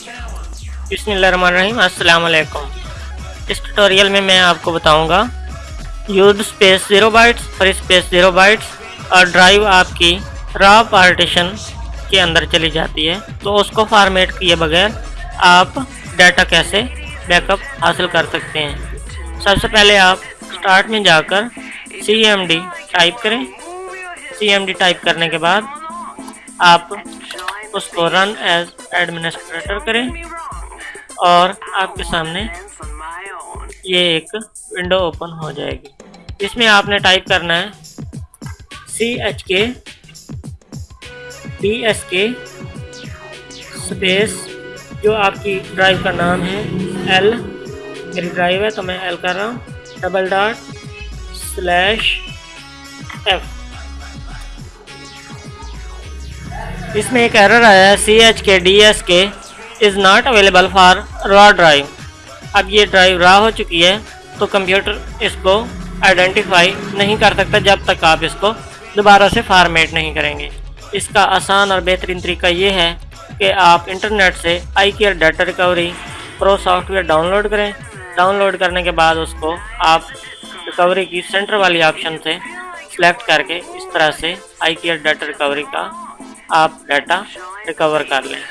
बिस्मिल्लाहिर्रहमानिर्रहीम अस्सलाम वालेकुम इस ट्यूटोरियल में मैं आपको बताऊँगा यूज़ स्पेस ज़ीरो बाइट्स और स्पेस ज़ीरो बाइट्स और ड्राइव आपकी रॉ पार्टीशन के अंदर चली जाती है। तो उसको फॉर्मेट किए बगैर आप डाटा कैसे बैकअप हासिल कर सकते हैं। सबसे पहले आप स्टार्ट में जाकर सी टाइप करें। सी टाइप करने के बाद आप उसको रन एज एडमिनिस्ट्रेटर करें और आपके सामने ये एक विंडो ओपन हो जाएगी। इसमें आपने टाइप करना है C H K D S K space जो आपकी ड्राइव का नाम है एल मेरी ड्राइव है तो मैं एल कर रहा हूँ। डबल डॉट स्लैश एफ़ इसमें एक एरर आया है C H K D S K is not available for raw drive अब ये ड्राइव रॉ हो चुकी है तो कंप्यूटर इसको आइडेंटिफाई नहीं कर सकता जब तक आप इसको दोबारा से फार्मेट नहीं करेंगे। इसका आसान और बेहतरीन तरीका ये है कि आप इंटरनेट से I care data recovery pro software download करें। डाउनलोड करने के बाद उसको आप रिकवरी की सेंटर वाली ऑप्शन से सिलेक्ट करके इस तरह से आई केयर डाटा रिकवरी का आप डाटा रिकवर कर लें।